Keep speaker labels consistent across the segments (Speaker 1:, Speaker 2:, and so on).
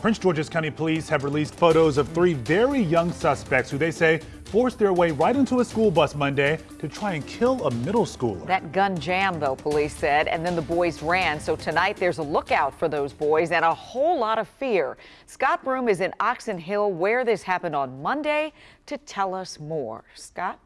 Speaker 1: Prince George's County Police have released photos of three very young suspects who they say forced their way right into a school bus Monday to try and kill a middle schooler.
Speaker 2: That gun jam, though, police said, and then the boys ran. So tonight there's a lookout for those boys and a whole lot of fear. Scott Broom is in Oxon Hill where this happened on Monday to tell us more. Scott?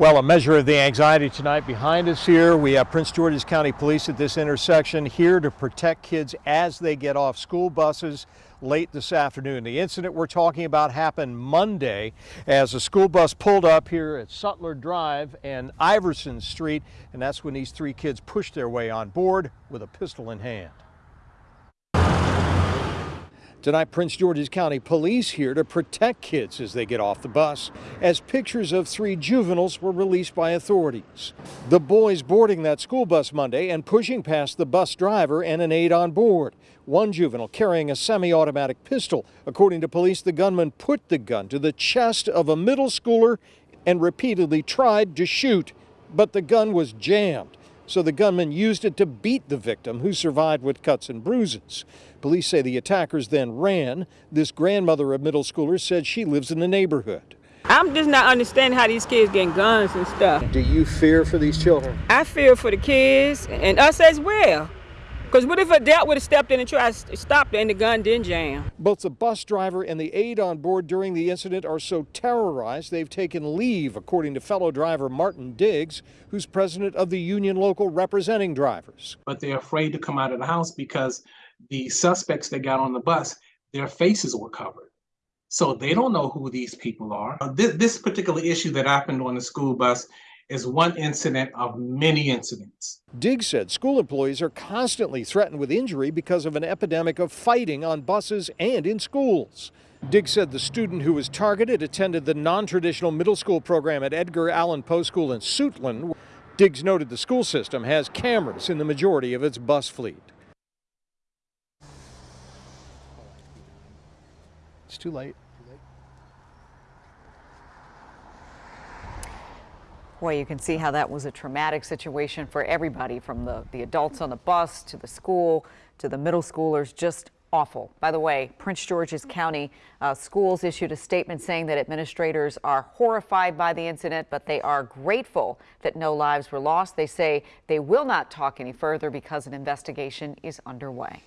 Speaker 3: Well, a measure of the anxiety tonight behind us here. We have Prince George's County Police at this intersection here to protect kids as they get off school buses late this afternoon. The incident we're talking about happened Monday as a school bus pulled up here at Sutler Drive and Iverson Street, and that's when these three kids pushed their way on board with a pistol in hand. Tonight, Prince George's County Police here to protect kids as they get off the bus, as pictures of three juveniles were released by authorities. The boys boarding that school bus Monday and pushing past the bus driver and an aide on board. One juvenile carrying a semi-automatic pistol. According to police, the gunman put the gun to the chest of a middle schooler and repeatedly tried to shoot, but the gun was jammed so the gunman used it to beat the victim, who survived with cuts and bruises. Police say the attackers then ran. This grandmother of middle schoolers said she lives in the neighborhood.
Speaker 4: I'm just not understanding how these kids getting guns and stuff.
Speaker 3: Do you fear for these children?
Speaker 4: I fear for the kids and us as well. Because what if a adult would have stepped in and tried to stop it and the gun didn't jam?
Speaker 3: Both the bus driver and the aide on board during the incident are so terrorized they've taken leave, according to fellow driver Martin Diggs, who's president of the union local representing drivers.
Speaker 5: But they're afraid to come out of the house because the suspects that got on the bus, their faces were covered. So they don't know who these people are. Uh, this, this particular issue that happened on the school bus is one incident of many incidents.
Speaker 3: Diggs said school employees are constantly threatened with injury because of an epidemic of fighting on buses and in schools. Diggs said the student who was targeted attended the non-traditional middle school program at Edgar Allan Poe School in Suitland. Diggs noted the school system has cameras in the majority of its bus fleet. It's too late.
Speaker 2: Well, you can see how that was a traumatic situation for everybody from the, the adults on the bus to the school to the middle schoolers. Just awful. By the way, Prince George's County uh, schools issued a statement saying that administrators are horrified by the incident, but they are grateful that no lives were lost. They say they will not talk any further because an investigation is underway.